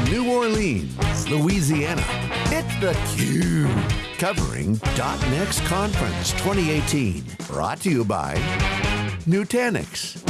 From New Orleans, Louisiana, it's theCUBE. Covering .next Conference 2018. Brought to you by Nutanix.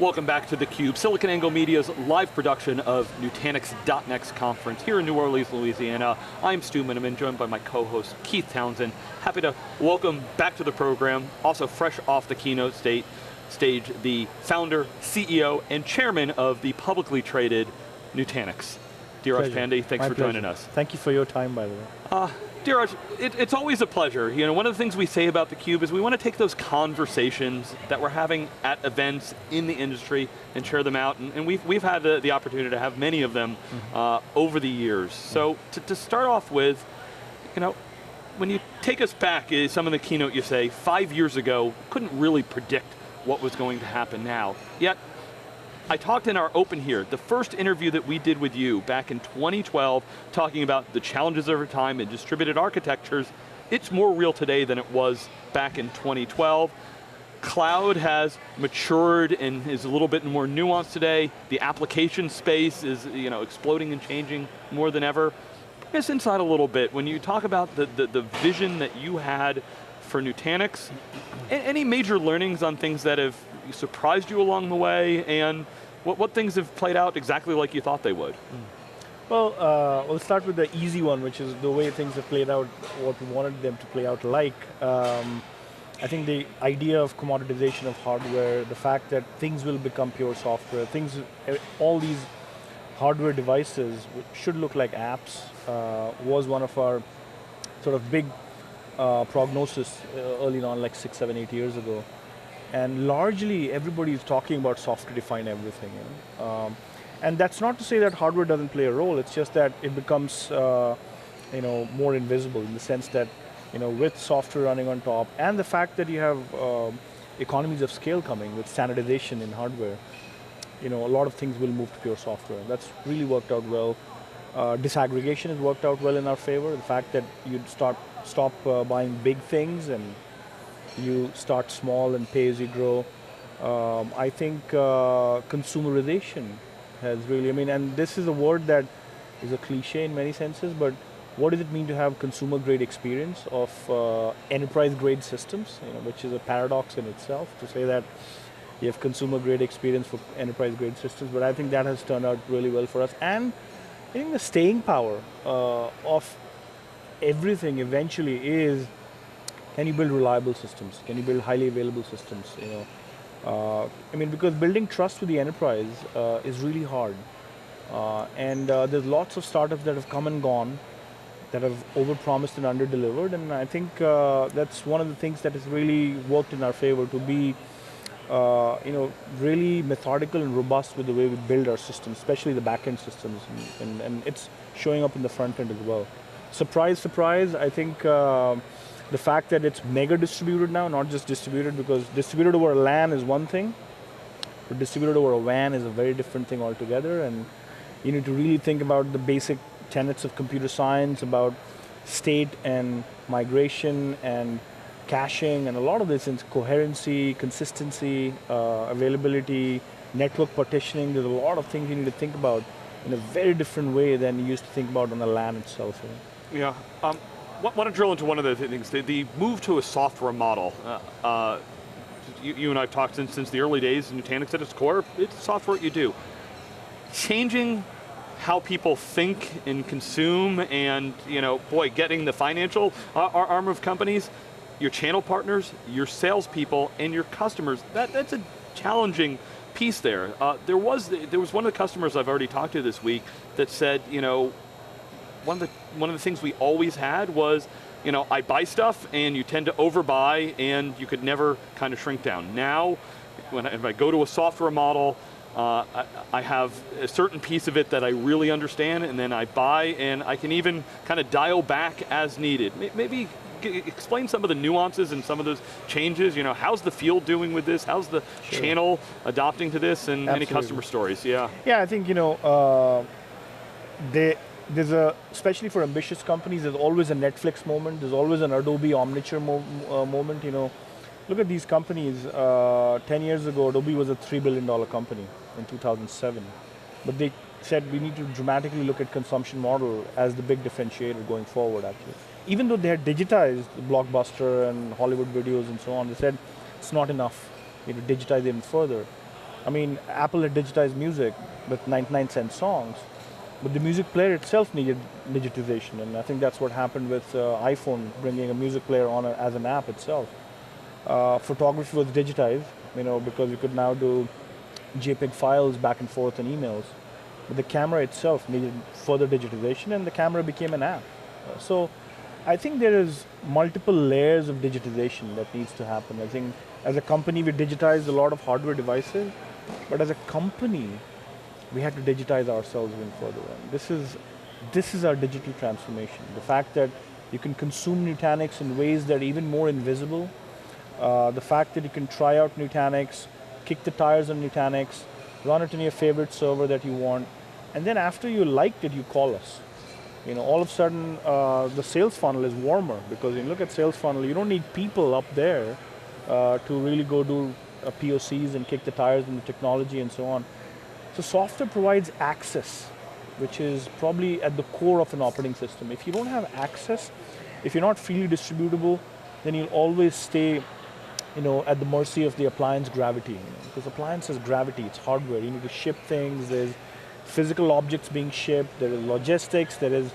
Welcome back to theCUBE, SiliconANGLE Media's live production of Nutanix .next conference here in New Orleans, Louisiana. I'm Stu Miniman, joined by my co-host Keith Townsend. Happy to welcome back to the program, also fresh off the keynote state, stage, the founder, CEO, and chairman of the publicly traded Nutanix. Dheeraj Pandey, thanks My for pleasure. joining us. Thank you for your time, by the way. Uh, Dheeraj, it, it's always a pleasure. You know, one of the things we say about theCUBE is we want to take those conversations that we're having at events in the industry and share them out, and, and we've, we've had the, the opportunity to have many of them mm -hmm. uh, over the years. So to, to start off with, you know, when you take us back, eh, some of the keynote you say, five years ago, couldn't really predict what was going to happen now. Yet, I talked in our open here, the first interview that we did with you back in 2012, talking about the challenges over time in distributed architectures, it's more real today than it was back in 2012. Cloud has matured and is a little bit more nuanced today. The application space is you know, exploding and changing more than ever. Bring us inside a little bit, when you talk about the, the, the vision that you had for Nutanix, any major learnings on things that have surprised you along the way, and what, what things have played out exactly like you thought they would? Well, uh, we'll start with the easy one, which is the way things have played out, what we wanted them to play out like. Um, I think the idea of commoditization of hardware, the fact that things will become pure software, things, all these hardware devices should look like apps, uh, was one of our sort of big uh, prognosis uh, early on, like six, seven, eight years ago. And largely, everybody is talking about software-defined everything. You know? um, and that's not to say that hardware doesn't play a role, it's just that it becomes uh, you know, more invisible in the sense that you know, with software running on top, and the fact that you have um, economies of scale coming with standardization in hardware, you know, a lot of things will move to pure software. That's really worked out well. Uh, disaggregation has worked out well in our favor. The fact that you start stop uh, buying big things and you start small and pay as you grow. Um, I think uh, consumerization has really, I mean, and this is a word that is a cliche in many senses, but what does it mean to have consumer grade experience of uh, enterprise grade systems, you know, which is a paradox in itself to say that you have consumer grade experience for enterprise grade systems, but I think that has turned out really well for us. And I think the staying power uh, of everything eventually is can you build reliable systems? Can you build highly available systems? You know, uh, I mean, because building trust with the enterprise uh, is really hard. Uh, and uh, there's lots of startups that have come and gone that have overpromised and underdelivered, and I think uh, that's one of the things that has really worked in our favor to be uh, you know, really methodical and robust with the way we build our systems, especially the back-end systems, and, and, and, it's showing up in the front end as well. Surprise, surprise, I think the fact that it's mega distributed now, not just distributed, because distributed over a LAN is one thing, but distributed over a WAN is a very different thing altogether, and you need to really think about the basic tenets of computer science, about state and migration and caching, and a lot of this is coherency, consistency, uh, availability, network partitioning, there's a lot of things you need to think about in a very different way than you used to think about on the LAN itself. Yeah, um, want to drill into one of the things, the, the move to a software model. Uh, uh, you, you, and I have talked since, since the early days, Nutanix at its core, it's software you do. Changing how people think and consume and, you know, boy, getting the financial uh, arm of companies, your channel partners, your salespeople, and your customers, that, that's a challenging piece there. Uh, there was there was one of the customers I've already talked to this week that said, you know, one of the one of the things we always had was, you know, I buy stuff and you tend to overbuy and you could never kind of shrink down. Now, when I, if I go to a software model, uh, I, I, have a certain piece of it that I really understand and then I buy and I can even kind of dial back as needed. Maybe explain some of the nuances and some of those changes. You know, how's the field doing with this? How's the sure. channel adopting to this and Absolutely. any customer stories? Yeah. Yeah, I think, you know, uh, they, there's a, especially for ambitious companies, there's always a Netflix moment, there's always an Adobe Omniture mo uh, moment, you know. Look at these companies, uh, 10 years ago, Adobe was a $3 billion company in 2007. but they said we need to dramatically look at consumption model as the big differentiator going forward actually. Even though they had digitized Blockbuster and Hollywood videos and so on, they said it's not enough you know, digitize even further. I mean, Apple had digitized music with 99 cent songs, but the music player itself needed digitization, and I think that's what happened with uh, iPhone bringing a music player on a, as an app itself. Uh, photography was digitized, you know, because you could now do JPEG files back and forth and emails. But the camera itself needed further digitization, and the camera became an app. Uh, so, I think there is multiple layers of digitization that needs to happen. I think as a company, we digitized a lot of hardware devices, but as a company, we had to digitize ourselves even further. And this is, this is our digital transformation. The fact that you can consume Nutanix in ways that are even more invisible, uh, the fact that you can try out Nutanix, kick the tires on Nutanix, run it in your favorite server that you want, and then after you liked it, you call us. You know, all of a sudden, uh, the sales funnel is warmer because you look at sales funnel, you don't need people up there uh, to really go do uh, POCs and kick the tires in the technology and so on. So software provides access, which is probably at the core of an operating system. If you don't have access, if you're not freely distributable, then you'll always stay you know, at the mercy of the appliance gravity. You know, because appliance is gravity, it's hardware. You need to ship things, there's physical objects being shipped, there is logistics, there is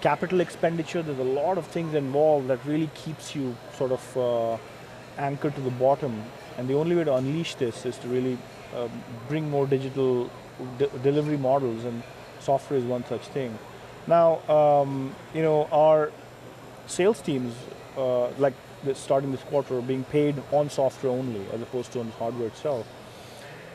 capital expenditure, there's a lot of things involved that really keeps you sort of uh, anchored to the bottom. And the only way to unleash this is to really bring more digital de delivery models, and software is one such thing. Now, um, you know, our sales teams, uh, like starting this quarter, are being paid on software only, as opposed to on hardware itself.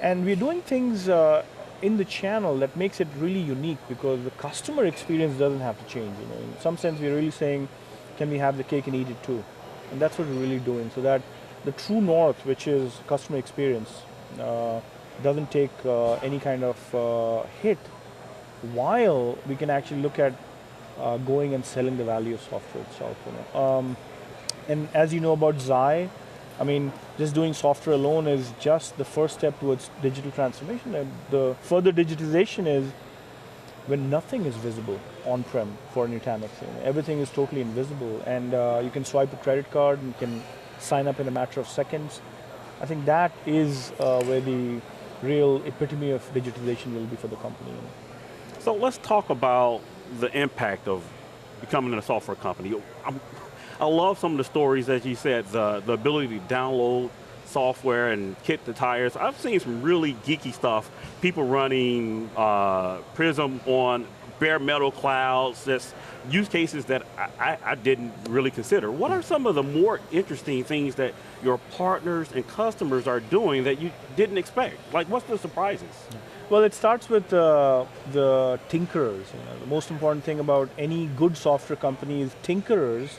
And we're doing things uh, in the channel that makes it really unique because the customer experience doesn't have to change. You know, in some sense, we're really saying, can we have the cake and eat it too? And that's what we're really doing, so that the true north, which is customer experience, doesn't take uh, any kind of uh, hit, while we can actually look at uh, going and selling the value of software itself. You know? Um, and as you know about Xi, I mean, just doing software alone is just the first step towards digital transformation. And the further digitization is when nothing is visible on-prem for Nutanix. You everything is totally invisible, and uh, you can swipe a credit card and can sign up in a matter of seconds. I think that is uh, where the real epitome of digitization will be for the company. So let's talk about the impact of becoming a software company. I'm, i love some of the stories that you said, the, the ability to download software and kick the tires. I've seen some really geeky stuff. People running uh, Prism on bare metal clouds, that's use cases that I, I, I, didn't really consider. What are some of the more interesting things that your partners and customers are doing that you didn't expect? Like what's the surprises? Well, it starts with uh, the tinkerers. You know, the most important thing about any good software company is tinkerers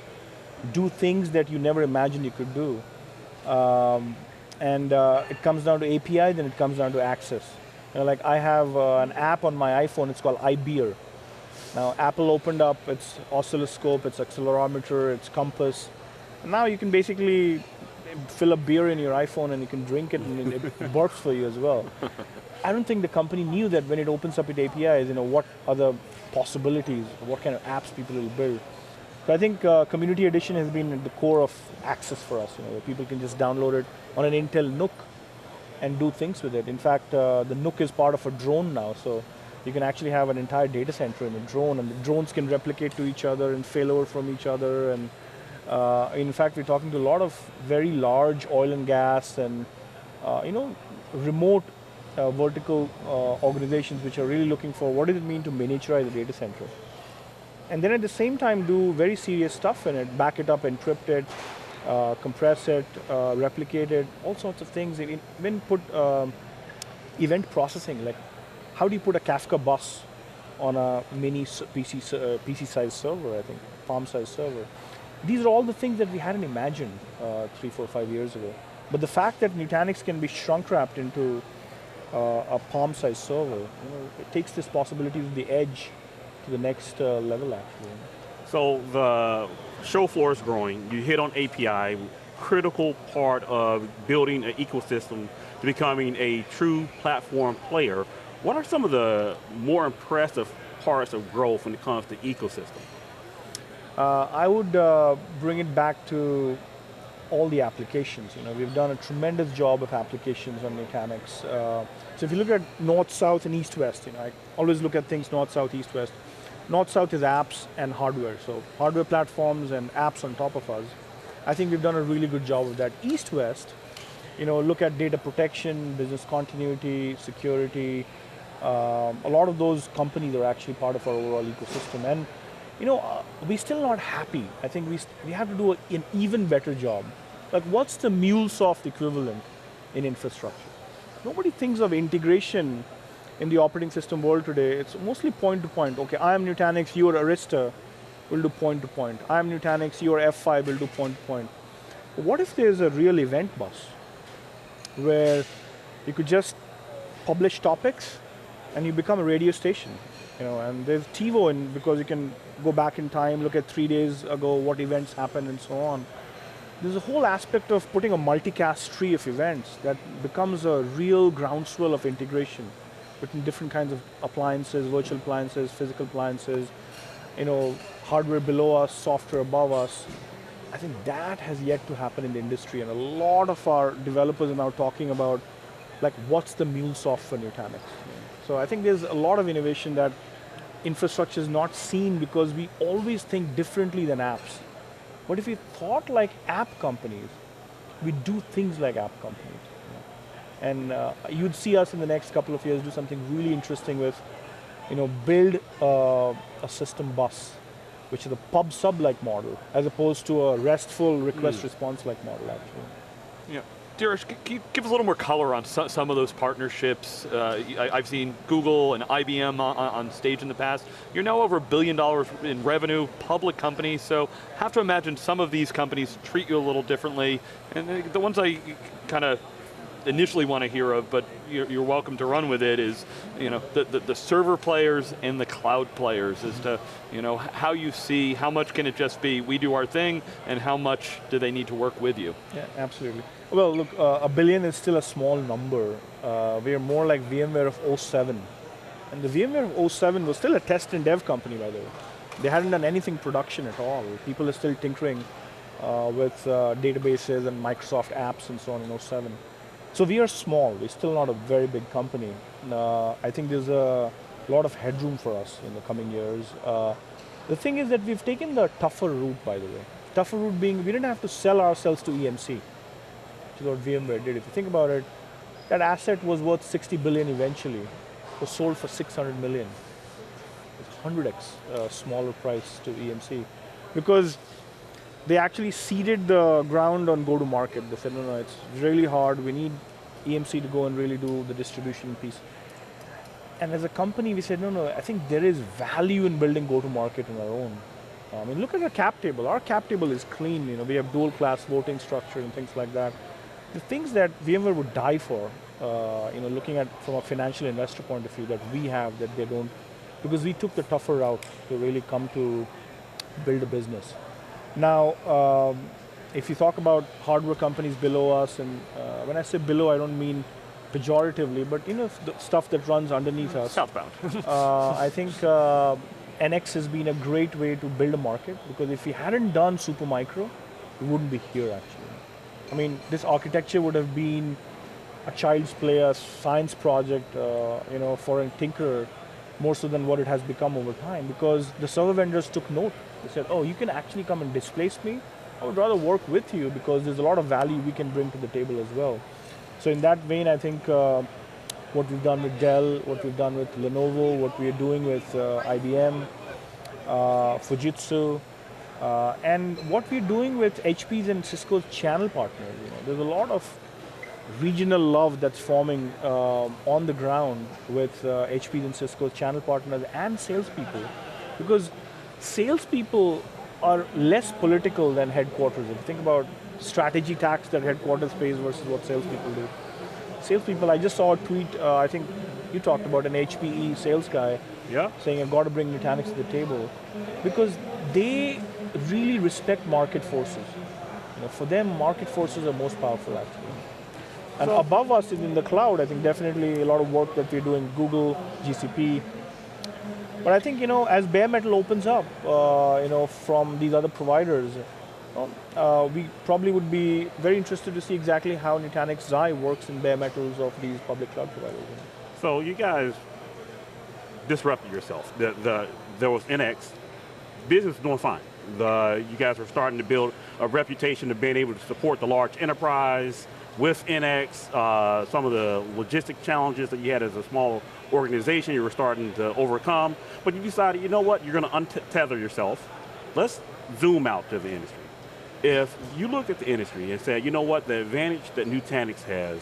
do things that you never imagined you could do. Um, and uh, it comes down to API, then it comes down to access. You know, like I have uh, an app on my iPhone, it's called iBeer. Now Apple opened up its oscilloscope, its accelerometer, its compass. And now you can basically fill a beer in your iPhone and you can drink it and it works for you as well. I don't think the company knew that when it opens up its APIs, you know, what other possibilities, what kind of apps people will build. So I think uh, Community Edition has been at the core of access for us, you know, where people can just download it on an Intel NUC and do things with it. In fact, uh, the NUC is part of a drone now, so you can actually have an entire data center in a drone, and the drones can replicate to each other and fail over from each other. And uh, in fact, we're talking to a lot of very large oil and gas and uh, you know remote uh, vertical uh, organizations which are really looking for what does it mean to miniaturize a data center and then at the same time do very serious stuff in it, back it up, encrypt it, uh, compress it, uh, replicate it, all sorts of things. Even put um, event processing, like how do you put a Kafka bus on a mini PC, uh, PC size server, I think, Palm size server. These are all the things that we hadn't imagined uh, three, four, five years ago. But the fact that Nutanix can be shrunk wrapped into uh, a Palm size server, you know, it takes this possibility to the edge to the next uh, level actually. So the show floor is growing, you hit on API, critical part of building an ecosystem to becoming a true platform player. What are some of the more impressive parts of growth when it comes to ecosystem? Uh, I would uh, bring it back to all the applications. You know, we've done a tremendous job of applications on Nutanix. Uh, so if you look at north, south, and east, west, you know, I always look at things north, south, east, west. North, south is apps and hardware. So hardware platforms and apps on top of us. I think we've done a really good job of that. East, west, you know, look at data protection, business continuity, security. Um, a lot of those companies are actually part of our overall ecosystem. And you know, uh, we're still not happy. I think we, we have to do a, an even better job. Like what's the MuleSoft equivalent in infrastructure? Nobody thinks of integration in the operating system world today. It's mostly point to point. Okay, I am Nutanix, you are Arista, we'll do point to point. I am Nutanix, you are F5, we'll do point to point. What if there's a real event bus where you could just publish topics and you become a radio station? You know, and there's TiVo in because you can go back in time, look at three days ago, what events happened and so on. There's a whole aspect of putting a multicast tree of events that becomes a real groundswell of integration between different kinds of appliances, virtual appliances, physical appliances, you know, hardware below us, software above us. I think that has yet to happen in the industry and a lot of our developers are now talking about like what's the MuleSoft for Nutanix. So I think there's a lot of innovation that infrastructure is not seen because we always think differently than apps. But if we thought like app companies, we do things like app companies. And uh, you'd see us in the next couple of years do something really interesting with, you know, build uh, a system bus, which is a pub sub-like model, as opposed to a RESTful request mm. response-like model actually. Yeah. You give us a little more color on some of those partnerships? Uh, I, have seen Google and IBM on, stage in the past. You're now over a billion dollars in revenue, public company, so have to imagine some of these companies treat you a little differently. And the ones I kind of initially want to hear of, but you're, you're, welcome to run with it, is you know, the, the, the, server players and the cloud players as to you know, how you see, how much can it just be, we do our thing, and how much do they need to work with you? Yeah, absolutely. Well, look, uh, a billion is still a small number. Uh, we are more like VMware of 07. And the VMware of 07 was still a test and dev company, by the way. They hadn't done anything production at all. People are still tinkering uh, with uh, databases and Microsoft apps and so on in 07. So we are small, we're still not a very big company. Uh, I think there's a lot of headroom for us in the coming years. Uh, the thing is that we've taken the tougher route, by the way. Tougher route being, we didn't have to sell ourselves to EMC, what VMware did. If you think about it, that asset was worth 60 billion eventually. It was sold for 600 million. It's 100x uh, smaller price to EMC. Because they actually ceded the ground on go-to-market. They said, no, no, it's really hard. We need EMC to go and really do the distribution piece. And as a company, we said, no, no, I think there is value in building go-to-market on our own. I mean, look at our cap table. Our cap table is clean. You know, we have dual class voting structure and things like that. The things that VMware would die for, uh, you know, looking at from a financial investor point of view that we have that they don't, because we took the tougher route to really come to build a business. Now, um, if you talk about hardware companies below us, and uh, when I say below, I don't mean pejoratively, but you know, the stuff that runs underneath us. Southbound. uh, I think uh, NX has been a great way to build a market because if we hadn't done Supermicro, we wouldn't be here actually. I mean, this architecture would have been a child's play, a science project, uh, you know, for a tinkerer, more so than what it has become over time because the server vendors took note they said, oh, you can actually come and displace me. I would rather work with you because there's a lot of value we can bring to the table as well. So in that vein, I think uh, what we've done with Dell, what we've done with Lenovo, what we are doing with uh, IBM, uh, Fujitsu, uh, and what we're doing with HP's and Cisco's channel partners. You know, there's a lot of regional love that's forming uh, on the ground with HP's uh, and Cisco's channel partners and salespeople, because salespeople are less political than headquarters. If you think about strategy tax that headquarters pays versus what salespeople do. Salespeople, I just saw a tweet, uh, I think you talked about an HPE sales guy yeah. saying I've got to bring Nutanix to the table because they really respect market forces. You know, for them, market forces are most powerful actually. And So- above us in the cloud. I think definitely a lot of work that we're doing, Google, GCP. But I think you know, as bare metal opens up, uh, you know, from these other providers, uh, we probably would be very interested to see exactly how Nutanix Xi works in bare metals of these public cloud providers. So you guys disrupted yourself. The, the, there was NX, business was doing fine. The, you guys were starting to build a reputation of being able to support the large enterprise with NX, uh, some of the logistic challenges that you had as a small organization you were starting to overcome, but you decided, you know what, you're going to untether yourself. Let's zoom out to the industry. If you looked at the industry and said, you know what, the advantage that Nutanix has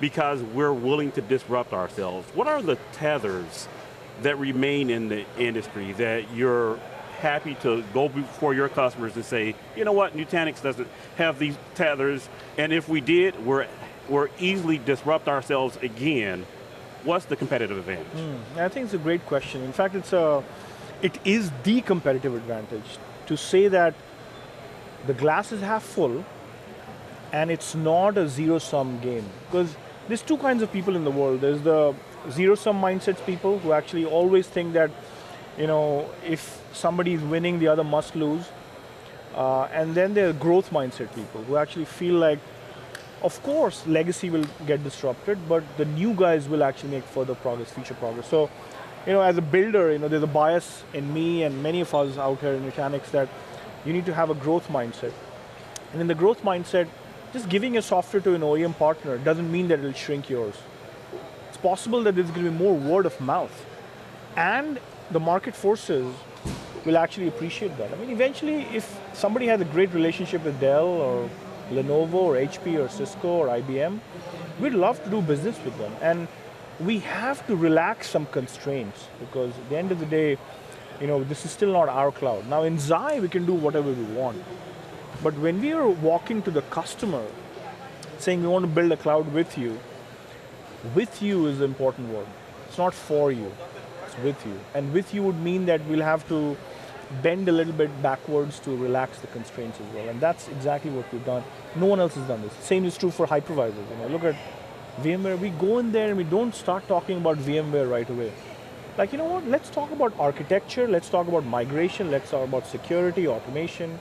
because we're willing to disrupt ourselves. What are the tethers that remain in the industry that you're happy to go before your customers and say, you know what, Nutanix doesn't have these tethers, and if we did, we're, we're easily disrupt ourselves again. What's the competitive advantage? Hmm, I think it's a great question. In fact, it's a, it is the competitive advantage to say that the glass is half full and it's not a zero-sum game. Because there's two kinds of people in the world. There's the zero-sum mindsets people who actually always think that, you know, if somebody is winning, the other must lose. Uh, and then there are growth mindset people who actually feel like, of course, legacy will get disrupted, but the new guys will actually make further progress, future progress. So, you know, as a builder, you know, there's a bias in me and many of us out here in Nutanix that you need to have a growth mindset. And in the growth mindset, just giving your software to an OEM partner doesn't mean that it'll shrink yours. It's possible that there's going to be more word of mouth. And the market forces will actually appreciate that. I mean, eventually, if somebody has a great relationship with Dell or Lenovo or HP or Cisco or IBM, we'd love to do business with them. And we have to relax some constraints because at the end of the day, you know, this is still not our cloud. Now in Xi, we can do whatever we want. But when we are walking to the customer, saying we want to build a cloud with you, with you is the important word. It's not for you, with you. And with you would mean that we'll have to bend a little bit backwards to relax the constraints as well. And that's exactly what we've done. No one else has done this. Same is true for hypervisors. You know, look at VMware, we go in there and we don't start talking about VMware right away. Like, you know what, let's talk about architecture, let's talk about migration, let's talk about security, automation,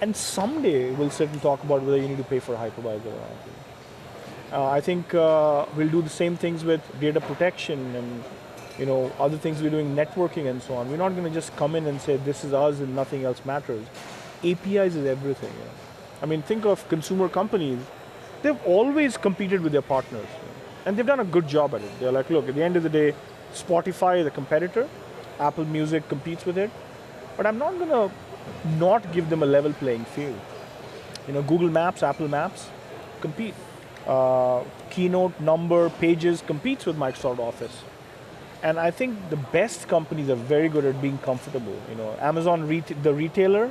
and someday we'll sit and talk about whether you need to pay for a hypervisor or not. Uh, I think uh, we'll do the same things with data protection and you know other things we're doing, networking and so on. We're not going to just come in and say this is us and nothing else matters. APIs is everything. you know. I mean, think of consumer companies. They've always competed with their partners, you know, and they've done a good job at it. They're like, look, at the end of the day, Spotify is a competitor. Apple Music competes with it, but I'm not going to not give them a level playing field. You know, Google Maps, Apple Maps compete. Uh, Keynote, Number, Pages competes with Microsoft Office. And I think the best companies are very good at being comfortable. You know, Amazon, the retailer,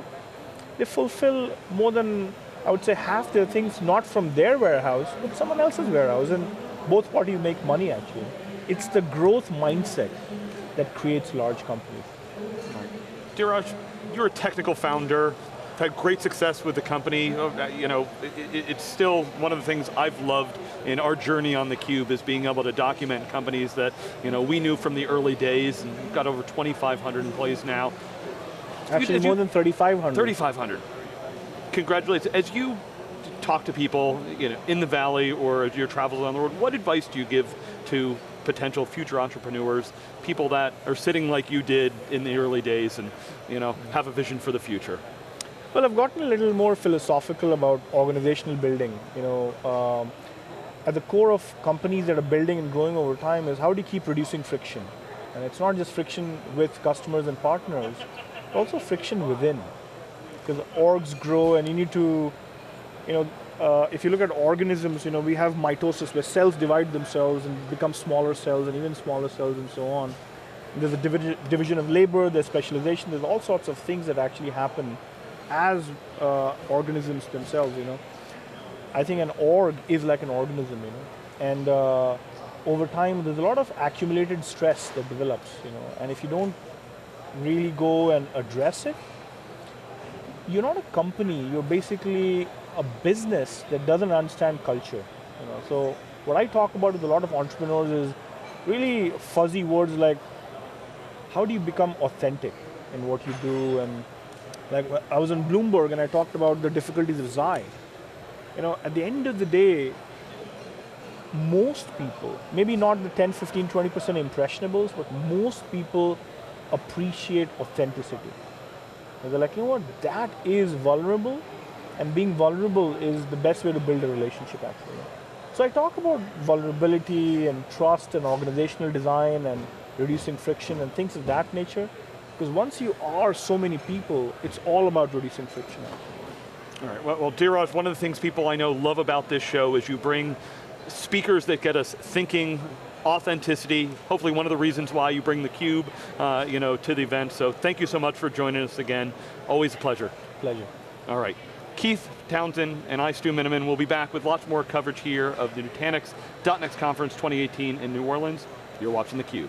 they fulfill more than, I would say, half their things not from their warehouse, but someone else's warehouse. And both parties make money actually. It's the growth mindset that creates large companies. Dheeraj, you're a technical founder, had great success with the company. You know, it, it- it's still one of the things I've loved in our journey on theCUBE is being able to document companies that you know we knew from the early days and we've got over 2,500 employees now. Actually, as more you- than 3,500. 3,500. Congratulations. As you talk to people you know, in the Valley or as your travels around the world, what advice do you give to potential future entrepreneurs, people that are sitting like you did in the early days and you know, have a vision for the future? Well, I've gotten a little more philosophical about organizational building. You know, um, at the core of companies that are building and growing over time is how do you keep reducing friction? And it's not just friction with customers and partners, but also friction within. Because orgs grow and you need to, you know, uh, if you look at organisms, you know, we have mitosis where cells divide themselves and become smaller cells and even smaller cells and so on. And there's a divi- division of labor, there's specialization, there's all sorts of things that actually happen as uh, organisms themselves, you know. I think an org is like an organism, you know. And uh, over time, there's a lot of accumulated stress that develops, you know. And if you don't really go and address it, you're not a company, you're basically a business that doesn't understand culture. You know, so what I talk about with a lot of entrepreneurs is really fuzzy words like how do you become authentic in what you do and like I was on Bloomberg and I talked about the difficulties of Xi. You know, at the end of the day, most people, maybe not the 10, 15, 20% impressionables, but most people appreciate authenticity. And they're like, you know what, that is vulnerable, and being vulnerable is the best way to build a relationship actually. So I talk about vulnerability and trust and organizational design and reducing friction and things of that nature, because once you are so many people, it's all about reducing friction. All right, well, well Dheeraj, one of the things people I know love about this show is you bring speakers that get us thinking, authenticity, hopefully one of the reasons why you bring theCUBE uh, you know, to the event. So thank you so much for joining us again. Always a pleasure. Pleasure. All right. Keith Townsend and I, Stu Miniman, will be back with lots more coverage here of the Nutanix .next conference 2018 in New Orleans. You're watching theCUBE.